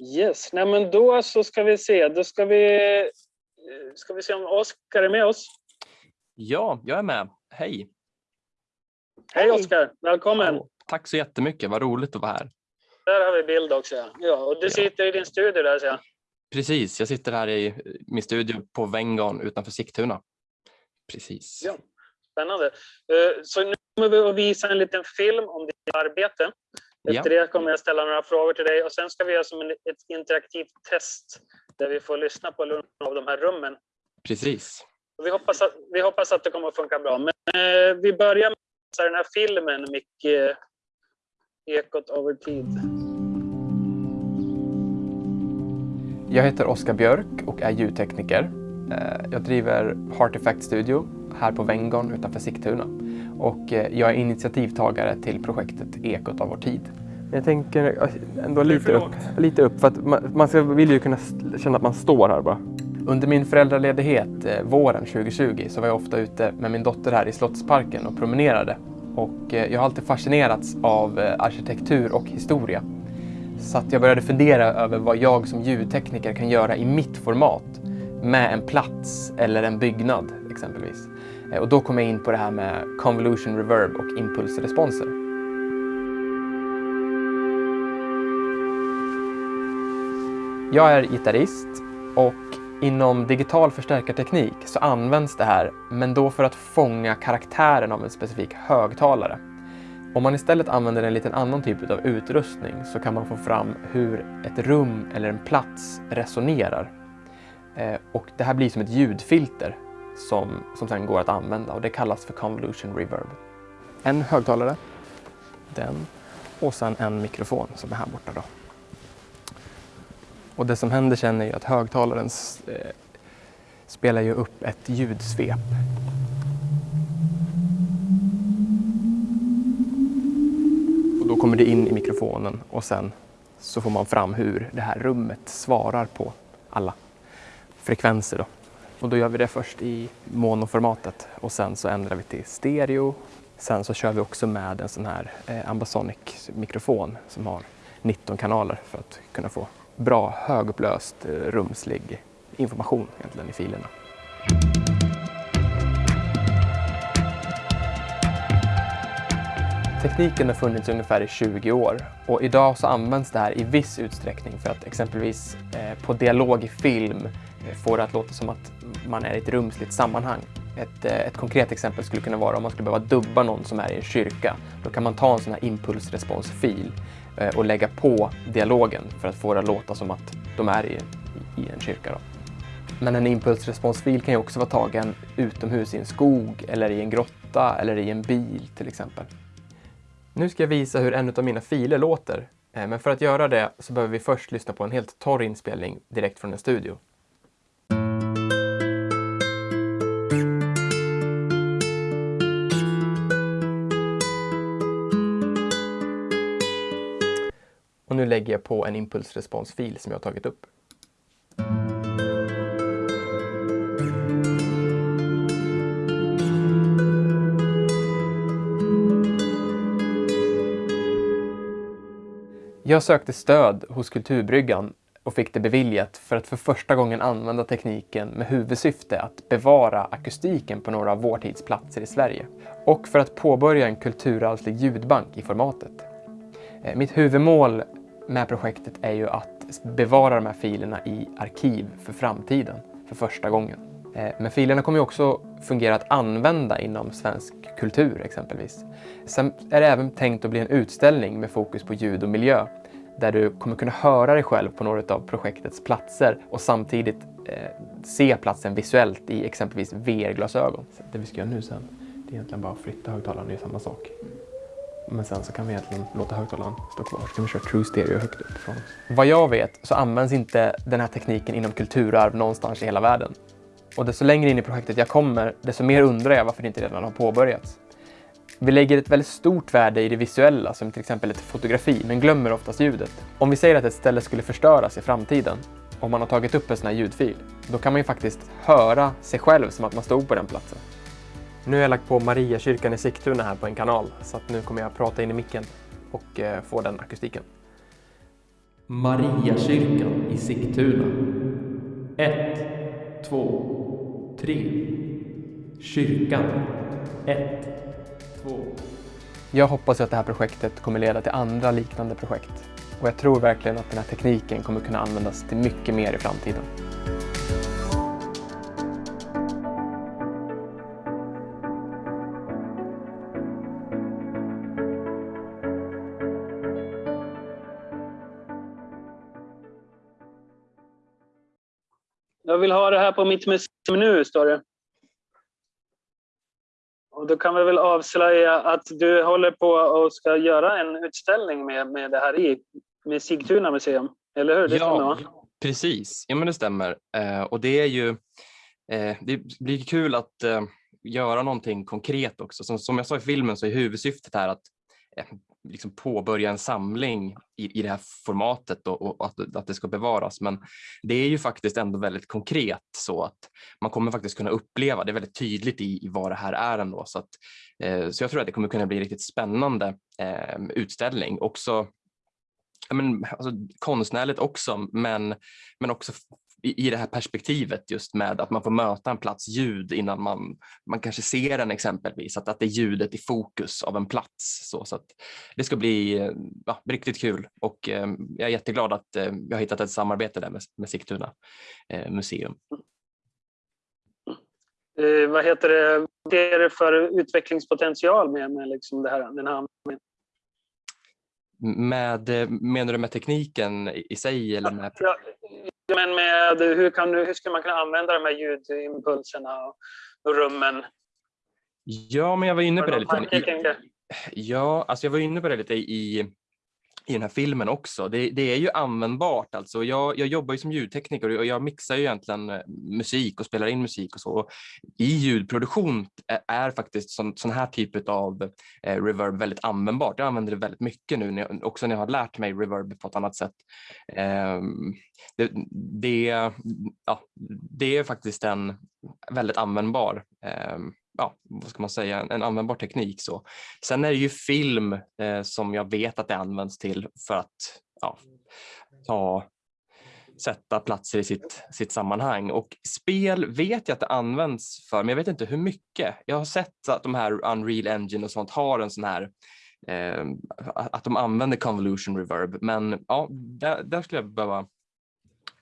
Yes, nej men då så ska vi se. Då ska vi, ska vi se om Oskar är med oss. Ja, jag är med. Hej! Hej Oskar, välkommen! Hallå. Tack så jättemycket, vad roligt att vara här. Där har vi bild också. Ja, och du Ja. sitter i din studio där ser jag. Precis, jag sitter här i min studio på Venngarn utanför Sigtuna. Precis. Ja. Spännande. Eh, Så nu kommer vi att visa en liten film om ditt arbete. Efter det kommer jag ställa några frågor till dig och sen ska vi göra som en, ett interaktivt test där vi får lyssna på några av de här rummen. Precis. Vi, hoppas att, vi hoppas att det kommer att funka bra. Men eh, vi börjar med den här filmen, Micke. eh, Ekot över tid. Jag heter Oskar Björk och är ljudtekniker. Eh, Jag driver Heart Effect Studio här på Venngarn utanför Sigtuna. Och eh, jag är initiativtagare till projektet Ekot av vår tid. Men jag tänker ändå lite upp, lite upp för att man, man ska, vill ju kunna känna att man står här bara. Under min föräldraledighet eh, våren 2020 så var jag ofta ute med min dotter här i Slottsparken och promenerade. Och eh, jag har alltid fascinerats av arkitektur och historia. Så att jag började fundera över vad jag som ljudtekniker kan göra i mitt format med en plats eller en byggnad exempelvis. Eh, och då kom jag in på det här med convolution reverb och impulsresponser. Jag är gitarrist och inom digital förstärkarteknik så används det här, men då för att fånga karaktären av en specifik högtalare. Om man istället använder en liten annan typ av utrustning så kan man få fram hur ett rum eller en plats resonerar. Eh, och det här blir som ett ljudfilter som, som sen går att använda och det kallas för convolution reverb. En högtalare, den och sen en mikrofon som är här borta. Då. Och det som händer sen är ju att högtalaren eh, spelar ju upp ett ljudsvep Och då kommer det in i mikrofonen och sen så får man fram hur det här rummet svarar på alla frekvenser. Då. Och då gör vi det först i monoformatet och sen så ändrar vi till stereo. Sen så kör vi också med en sån här eh, Ambasonic-mikrofon som har 19 kanaler för att kunna få bra högupplöst eh, rumslig information egentligen i filerna. Tekniken har funnits ungefär i 20 år och idag så används det här i viss utsträckning för att exempelvis eh, på dialog i film eh, få det att låta som att man är i ett rumsligt sammanhang. Ett, eh, ett konkret exempel skulle kunna vara om man skulle behöva dubba någon som är i en kyrka. Då kan man ta en sån här impulsresponsfil eh, och lägga på dialogen för att få det att låta som att de är i, i en kyrka. Då. Men en impulsresponsfil kan ju också vara tagen utomhus i en skog eller i en grotta eller i en bil till exempel. Nu ska jag visa hur en av mina filer låter. Eh, men för att göra det så behöver vi först lyssna på en helt torr inspelning direkt från en studio. Och nu lägger jag på en impulsresponsfil som jag har tagit upp. Jag sökte stöd hos Kulturbryggan och fick det beviljat för att för första gången använda tekniken med huvudsyfte att bevara akustiken på några av vår tids platser i Sverige. Och för att påbörja en kulturarvslig ljudbank i formatet. Eh, mitt huvudmål med projektet är ju att bevara de här filerna i arkiv för framtiden, för första gången. Eh, men filerna kommer ju också fungera att använda inom svensk kultur exempelvis. Sen är det även tänkt att bli en utställning med fokus på ljud och miljö där du kommer kunna höra dig själv på några av projektets platser och samtidigt eh, se platsen visuellt i exempelvis VR-glasögon. Det vi ska göra nu sen, det är egentligen bara att flytta högtalaren, det är samma sak. Men sen så kan vi egentligen låta högtalaren stå kvar. Så kan vi köra true stereo högt upp från oss. Vad jag vet så används inte den här tekniken inom kulturarv någonstans i hela världen. Och desto längre in i projektet jag kommer, desto mer undrar jag varför det inte redan har påbörjats. Vi lägger ett väldigt stort värde i det visuella, som till exempel ett fotografi, men glömmer oftast ljudet. Om vi säger att ett ställe skulle förstöras i framtiden, om man har tagit upp en sån här ljudfil, då kan man ju faktiskt höra sig själv som att man stod på den platsen. Nu har jag lagt på Mariakyrkan i Sigtuna här på en kanal, så att nu kommer jag prata in i micken och eh, få den akustiken. Mariakyrkan i Sigtuna. Ett, två, tre. Kyrkan. Ett, två. Jag hoppas att det här projektet kommer leda till andra liknande projekt. Och jag tror verkligen att den här tekniken kommer kunna användas till mycket mer i framtiden. Här på mitt museum nu, står det. Och då kan vi väl avslöja att du håller på och ska göra en utställning med, med det här i, med Sigtuna museum. Eller hur? Det ja, precis. Ja, men det stämmer. Eh, och det är ju, eh, det blir kul att eh, göra någonting konkret också. Som, som jag sa i filmen så är huvudsyftet här att eh, liksom påbörja en samling i, i det här formatet och, och att, att det ska bevaras. Men det är ju faktiskt ändå väldigt konkret så att man kommer faktiskt kunna uppleva, det är väldigt tydligt i, i vad det här är ändå. Så, att, eh, så jag tror att det kommer kunna bli en riktigt spännande eh, utställning. Också men, alltså, konstnärligt också, men, men också i, det här perspektivet just med att man får möta en plats ljud innan man, man kanske ser den exempelvis, att, att det är ljudet i fokus av en plats. Så, så det ska bli ja, riktigt kul och eh, jag är jätteglad att eh, jag har hittat ett samarbete där med, med Sigtuna eh, museum. Eh, vad heter det, vad är det för utvecklingspotential med, med liksom det här, den här med, eh, menar du med tekniken i sig? Eller med... Ja, men med, hur, kan hur ska man kunna använda de här ljudimpulserna och rummen? Ja, men jag var inne på det lite. Ja, alltså jag var inne på det lite i, i den här filmen också. Det, det, är ju användbart. Alltså. Jag, jag jobbar ju som ljudtekniker och jag mixar ju egentligen eh, musik och spelar in musik och så. I ljudproduktion är faktiskt sån, sån här typ av eh, reverb väldigt användbart. Jag använder det väldigt mycket nu, när, också när jag har lärt mig reverb på ett annat sätt. Eh, det, det, ja, det är faktiskt en väldigt användbar eh, ja, vad ska man säga, en användbar teknik. Så. Sen är det ju film eh, som jag vet att det används till för att ja, ta, sätta platser i sitt, sitt sammanhang. Och spel vet jag att det används för, men jag vet inte hur mycket. Jag har sett att de här Unreal Engine och sånt har en sån här eh, att de använder convolution reverb, men ja, där, där skulle jag behöva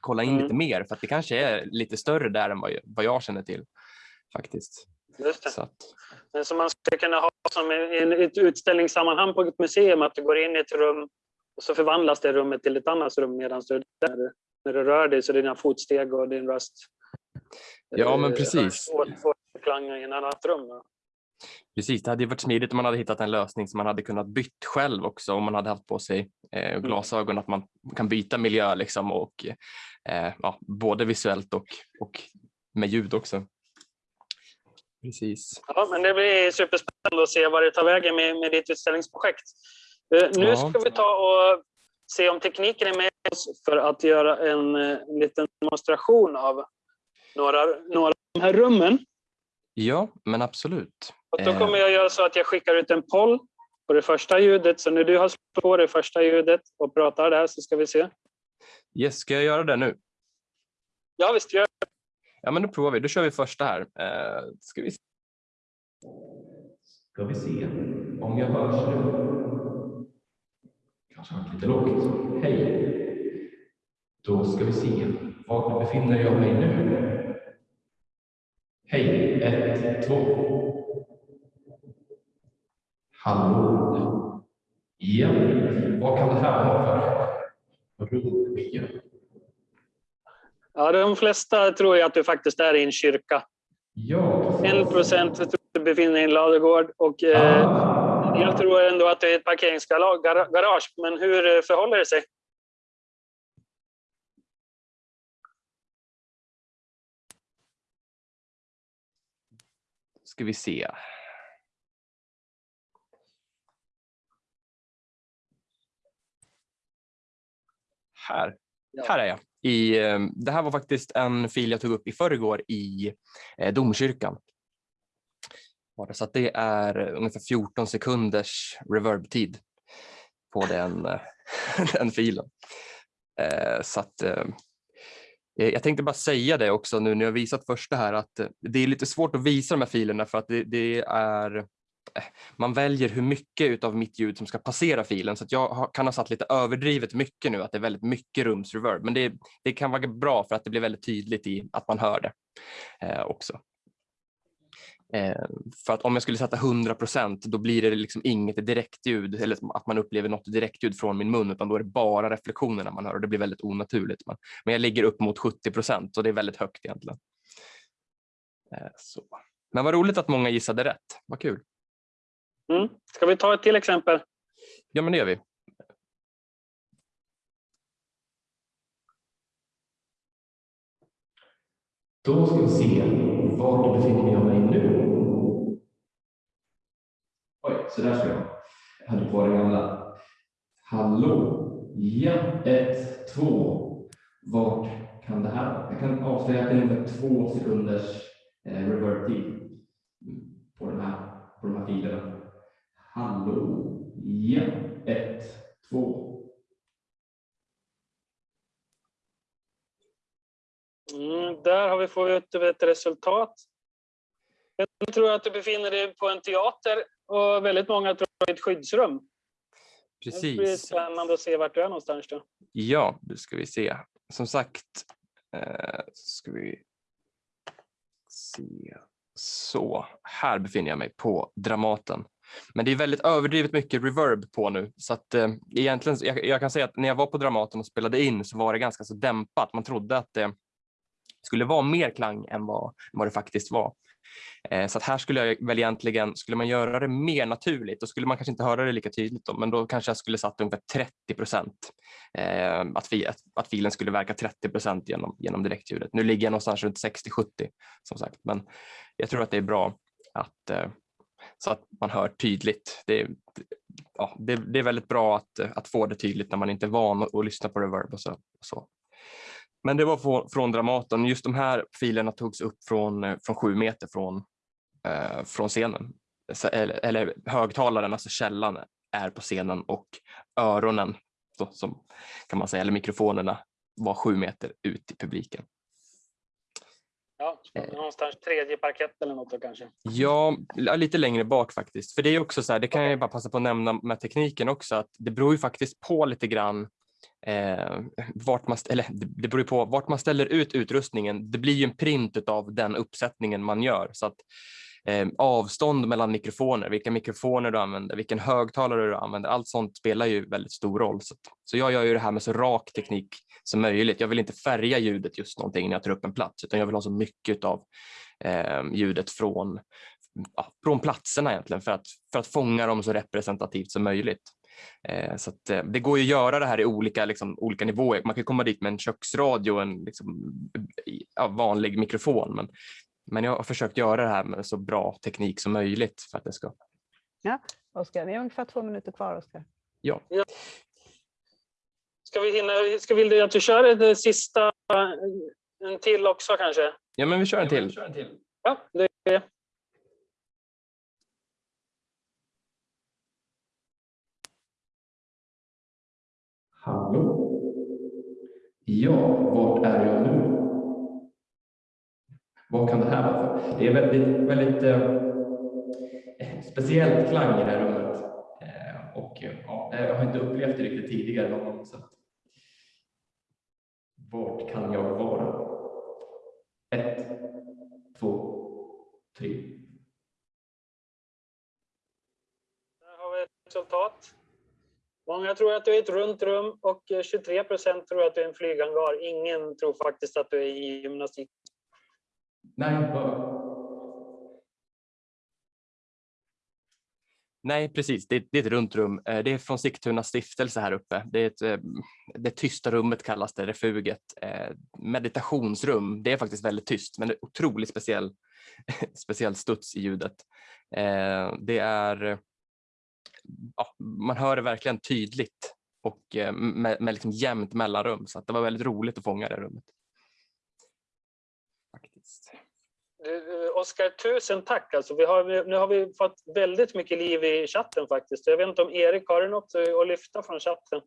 kolla in mm. lite mer för att det kanske är lite större där än vad vad jag känner till faktiskt. Just det. Så att... Men som man skulle kunna ha som i ett utställningssammanhang på ett museum, att du går in i ett rum och så förvandlas det rummet till ett annat rum medan du, där, när du rör dig, så dina fotsteg och din röst Ja, men eh, precis. Får klang i ett annat rum. Precis, det hade varit smidigt om man hade hittat en lösning som man hade kunnat byta själv också om man hade haft på sig eh, mm. glasögon, att man kan byta miljö liksom och eh, ja, både visuellt och, och med ljud också. Precis. Ja, men det blir superspännande att se vad det tar vägen med, med ditt utställningsprojekt. Uh, nu ja. ska vi ta och se om tekniken är med oss för att göra en, en liten demonstration av några, några av de här rummen. Ja, men absolut. Och då kommer jag göra så att jag skickar ut en poll på det första ljudet. Så när du har slagit på det första ljudet och pratar där så ska vi se. Yes, ska jag göra det nu? Ja, visst gör det. Ja, men då provar vi. Då kör vi första här. Eh, ska, vi... ska vi se om jag hörs nu. Kanske har lite lågt. Hej. Då ska vi se. Var befinner jag mig nu? Hej. Ett, två. Hallå. Ja. Vad kan det här vara för rummiljö? Ja, de flesta tror jag att du faktiskt är i en kyrka. Ja. En procent tror att du befinner dig i en ladugård och eh, ah. jag tror ändå att det är ett parkeringsgarage. Men hur eh, förhåller det sig? Ska vi se. Här. Här är jag. I, eh, det här var faktiskt en fil jag tog upp i förrgår i eh, domkyrkan. Så att det är ungefär 14 sekunders reverb-tid på den, eh, den filen. Så att, jag tänkte bara säga det också nu när jag visat första här att det är lite svårt att visa de här filerna för att det, det är man väljer hur mycket av mitt ljud som ska passera filen så att jag kan ha satt lite överdrivet mycket nu att det är väldigt mycket rumsreverb men det, det kan vara bra för att det blir väldigt tydligt i att man hör det eh, också. Eh, för att om jag skulle sätta 100% då blir det liksom inget direktljud eller att man upplever något direktljud från min mun utan då är det bara reflektionerna man hör och det blir väldigt onaturligt. Men jag ligger upp mot 70% och det är väldigt högt egentligen. Eh, så. Men vad roligt att många gissade rätt, vad kul. Mm. Ska vi ta ett till exempel? Ja, men det gör vi. Då ska vi se, var befinner jag mig nu? Oj, så där ska jag. Jag hade på den gamla. Hallå? Ja, ett, två. Vart kan det här? Jag kan avslöja att det är ungefär två sekunders eh, reverb-tid på, på de här filerna. Hallå. Ja. Ett, två. Mm, där har vi fått ett resultat. Jag tror att du befinner dig på en teater och väldigt många tror att det är ett skyddsrum. Precis. Det blir spännande att se vart du är någonstans då. Ja, det ska vi se. Som sagt, eh, ska vi se. Så, här befinner jag mig på Dramaten. Men det är väldigt överdrivet mycket reverb på nu så att eh, egentligen, jag, jag, kan säga att när jag var på Dramaten och spelade in så var det ganska så dämpat. Man trodde att det skulle vara mer klang än vad, vad det faktiskt var. Eh, så att här skulle jag väl egentligen, skulle man göra det mer naturligt, då skulle man kanske inte höra det lika tydligt då, men då kanske jag skulle satt ungefär 30 procent. Eh, att, att, att filen skulle verka 30 procent genom, genom direktljudet. Nu ligger jag någonstans runt 60-70 som sagt, men jag tror att det är bra att eh, så att man hör tydligt. Det, ja, det, det, är väldigt bra att, att få det tydligt när man inte är van att lyssna på reverb och så. Och så. Men det var från, från Dramaten. Just de här filerna togs upp från, från sju meter från, eh, från scenen. Eller, eller högtalaren, alltså källan, är på scenen och öronen, så, som kan man säga, eller mikrofonerna var sju meter ut i publiken. Ja, eh. någonstans tredje parkett eller något då kanske? Ja, lite längre bak faktiskt. För det är också så här, det kan jag bara passa på att nämna med tekniken också, att det beror ju faktiskt på lite grann eh, vart man, eller det beror på vart man ställer ut utrustningen. Det blir ju en print av den uppsättningen man gör så att eh, avstånd mellan mikrofoner, vilka mikrofoner du använder, vilken högtalare du använder, allt sånt spelar ju väldigt stor roll. Så, så jag gör ju det här med så rak teknik som möjligt. Jag vill inte färga ljudet just någonting när jag tar upp en plats, utan jag vill ha så mycket av eh, ljudet från, ja, från platserna egentligen för att, för att fånga dem så representativt som möjligt. Eh, så att, eh, det går ju att göra det här i olika, liksom, olika nivåer. Man kan komma dit med en köksradio och en liksom, ja, vanlig mikrofon, men men jag har försökt göra det här med så bra teknik som möjligt för att det ska... Ja, Oskar, vi har ungefär två minuter kvar, Oskar. Ja. Ska vi hinna, ska vi att du kör det sista, en till också kanske? Ja, men vi kör en till. Ja, till. ja det är Hallå? Ja, vart är jag nu? Vad kan det här vara för? Det är väldigt, väldigt eh, speciellt klang i det här rummet. Eh, och ja, eh, jag har inte upplevt det riktigt tidigare någon gång. Så. Vart kan jag vara? Ett, två, tre. Där har vi ett resultat. Många tror att du är i ett runt rum och eh, 23 procent tror att du är en flyghangar. Ingen tror faktiskt att du är i gymnastik Nej, Nej, precis. Det är, det är ett runt rum. Eh, det är från Sigtuna stiftelse här uppe. Det, är ett, eh, det tysta rummet kallas det, refuget. Eh, meditationsrum. Det är faktiskt väldigt tyst, men det är otroligt speciell, speciell studs i ljudet. Det är, ja, man hör det verkligen tydligt och med, med liksom jämnt mellanrum, så det var väldigt roligt att fånga det rummet. Eh, Oskar, tusen tack. Alltså, vi har, nu har vi fått väldigt mycket liv i chatten faktiskt. Jag vet inte om Erik har något eh, att lyfta från chatten?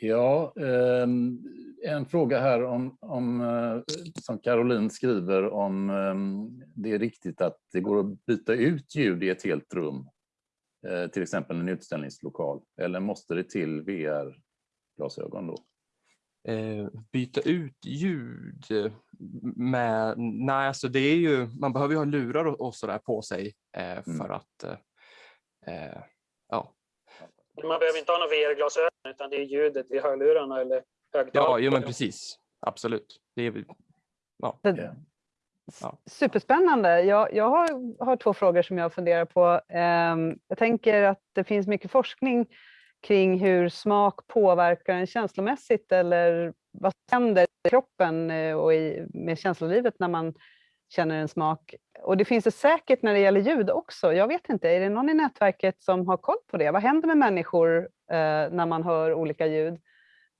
Ja, ehm, en fråga här om, om, eh, som Caroline skriver om ehm, det är riktigt att det går att byta ut ljud i ett helt rum, till exempel en utställningslokal, eller måste det till VR-glasögon då? Eh, byta ut ljud med, nej alltså det är ju, man behöver ju ha lurar och, och sådär på sig mm. för mm. att, ja, man behöver inte ha några VR-glasögon utan det är ljudet i hörlurarna eller högtalarna. Ja, jo, men precis. Absolut. Det är, ja. ja. Superspännande. Jag, jag har, har, två frågor som jag funderar på. Ehm, jag tänker att det finns mycket forskning kring hur smak påverkar en känslomässigt eller vad händer i kroppen eh, och i, med känslolivet när man känner en smak. Och det finns det säkert när det gäller ljud också. Jag vet inte, är det någon i nätverket som har koll på det? Vad händer med människor eh, när man hör olika ljud?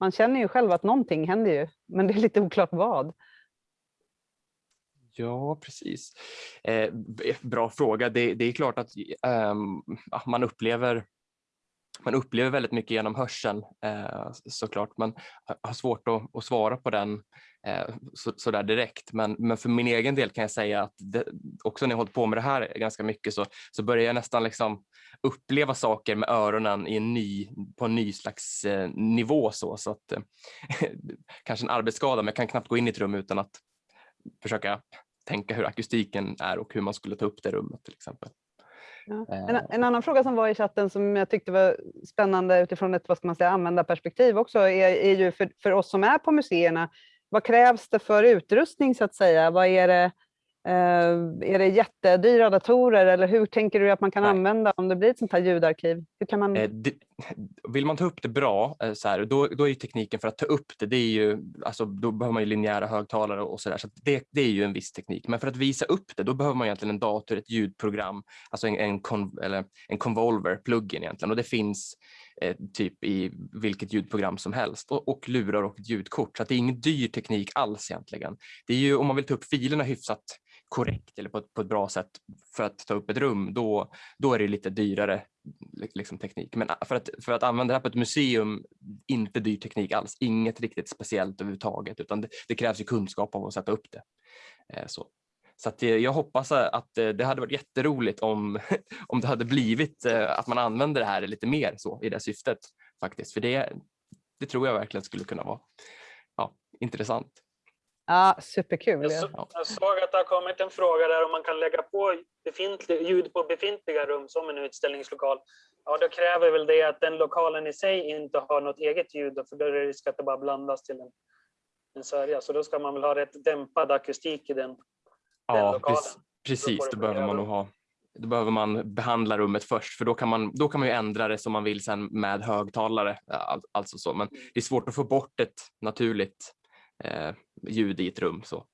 Man känner ju själv att någonting händer ju, men det är lite oklart vad. Ja, precis. Eh, bra fråga. Det, det är klart att eh, man upplever man upplever väldigt mycket genom hörseln eh, såklart, men har svårt att, att svara på den eh, så, så, där direkt. Men, men för min egen del kan jag säga att det, också när jag hållit på med det här ganska mycket så, så börjar jag nästan liksom uppleva saker med öronen i en ny, på en ny slags eh, nivå. Så, så att, eh, kanske en arbetsskada, men jag kan knappt gå in i ett rum utan att försöka tänka hur akustiken är och hur man skulle ta upp det rummet till exempel. Ja. En, eh. en, annan fråga som var i chatten som jag tyckte var spännande utifrån ett vad ska man säga, användarperspektiv också är, är ju för, för oss som är på museerna, vad krävs det för utrustning så att säga? Vad är det, eh, är det jättedyra datorer eller hur tänker du att man kan Nej. använda om det blir ett sånt här ljudarkiv? Hur kan man... Eh, vill man ta upp det bra, eh, så här, då, då är tekniken för att ta upp det, det är ju, alltså, då behöver man ju linjära högtalare och sådär, så, så det, det, är ju en viss teknik. Men för att visa upp det, då behöver man egentligen en dator, ett ljudprogram, alltså en, en, con, eller en convolver, plugin egentligen. Och det finns eh, typ i vilket ljudprogram som helst och, och lurar och ett ljudkort. Så det är ingen dyr teknik alls egentligen. Det är ju om man vill ta upp filerna hyfsat korrekt eller på ett, på ett bra sätt för att ta upp ett rum, då, då är det lite dyrare liksom, teknik. Men ah, för att, för att använda det här på ett museum, inte dyr teknik alls, inget riktigt speciellt överhuvudtaget, utan det, det krävs ju kunskap av att sätta upp det. Eh, så. Så att eh, jag hoppas att eh, det hade varit jätteroligt om, om det hade blivit eh, att man använder det här lite mer så i det syftet faktiskt. För det, det tror jag verkligen skulle kunna vara ja, intressant. Ja, superkul. Jag, så, jag såg att det har kommit en fråga där om man kan lägga på ljud på befintliga rum som en utställningslokal. Ja, då kräver väl det att den lokalen i sig inte har något eget ljud, för då är det risk att det bara blandas till en, en sörja. Så då ska man väl ha rätt dämpad akustik i den, ja. Precis, då, då behöver man nog ha då behöver man behandla rummet först för då kan man, då kan man ju ändra det som man vill sen med högtalare. Alltså så. Men det är svårt att få bort ett naturligt eh, ljud i ett rum. Så.